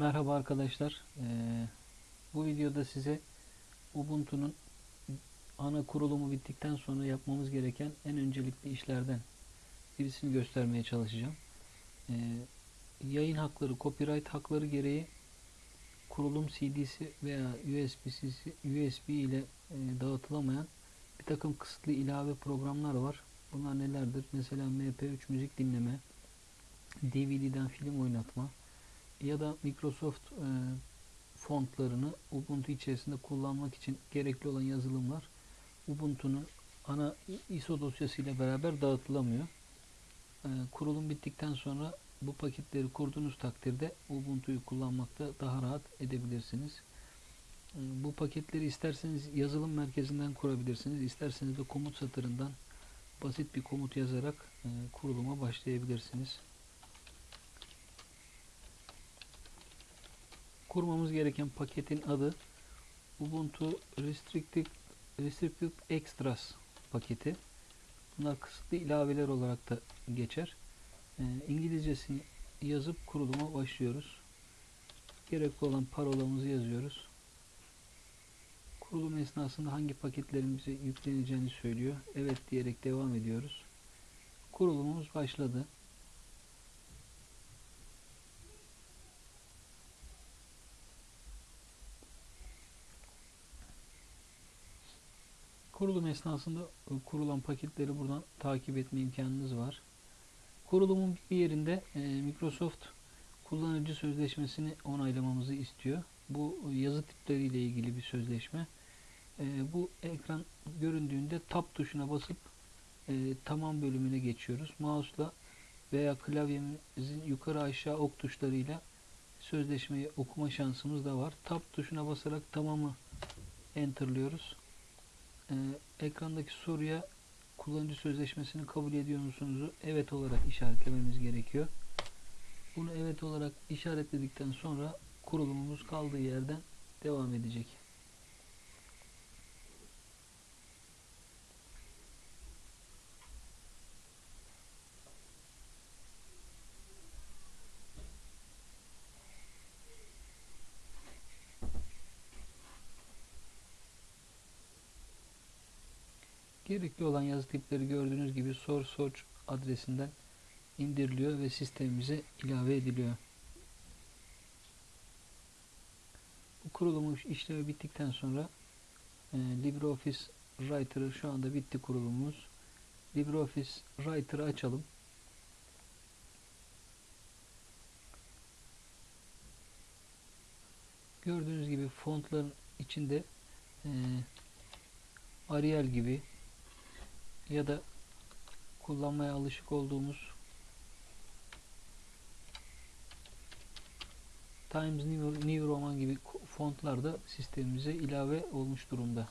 Merhaba arkadaşlar. Ee, bu videoda size Ubuntu'nun ana kurulumu bittikten sonra yapmamız gereken en öncelikli işlerden birisini göstermeye çalışacağım. Ee, yayın hakları, copyright hakları gereği kurulum CD'si veya USB'si, USB ile e, dağıtılamayan bir takım kısıtlı ilave programlar var. Bunlar nelerdir? Mesela MP3 müzik dinleme, DVD'den film oynatma, ya da Microsoft e, fontlarını Ubuntu içerisinde kullanmak için gerekli olan yazılımlar Ubuntu'nun ana ISO dosyasıyla beraber dağıtılamıyor. E, kurulum bittikten sonra bu paketleri kurduğunuz takdirde Ubuntu'yu kullanmakta daha rahat edebilirsiniz. E, bu paketleri isterseniz yazılım merkezinden kurabilirsiniz. isterseniz de komut satırından basit bir komut yazarak e, kuruluma başlayabilirsiniz. Kurmamız gereken paketin adı Ubuntu Restricted, Restricted Extras paketi. Bunlar kısıtlı ilaveler olarak da geçer. E, İngilizcesini yazıp kuruluma başlıyoruz. Gerekli olan parolamızı yazıyoruz. Kurulum esnasında hangi paketlerin bize yükleneceğini söylüyor. Evet diyerek devam ediyoruz. Kurulumumuz başladı. Kurulum esnasında e, kurulan paketleri buradan takip etme imkanınız var. Kurulumun bir yerinde e, Microsoft kullanıcı sözleşmesini onaylamamızı istiyor. Bu yazı tipleriyle ilgili bir sözleşme. E, bu ekran göründüğünde Tab tuşuna basıp tamam bölümüne geçiyoruz. Mouse'la veya klavyemizin yukarı aşağı ok tuşlarıyla sözleşmeyi okuma şansımız da var. Tab tuşuna basarak tamamı enterlıyoruz e, ekrandaki soruya kullanıcı sözleşmesini kabul ediyor musunuz? Evet olarak işaretlememiz gerekiyor. Bunu evet olarak işaretledikten sonra kurulumumuz kaldığı yerden devam edecek. Gerekli olan yazı tipleri gördüğünüz gibi source adresinden indiriliyor ve sistemimize ilave ediliyor. Bu kurulumu işlemi bittikten sonra e, LibreOffice Writer'ı şu anda bitti kurulumumuz. LibreOffice Writer'ı açalım. Gördüğünüz gibi fontların içinde e, Arial gibi ya da kullanmaya alışık olduğumuz Times New, New Roman gibi fontlar da sistemimize ilave olmuş durumda.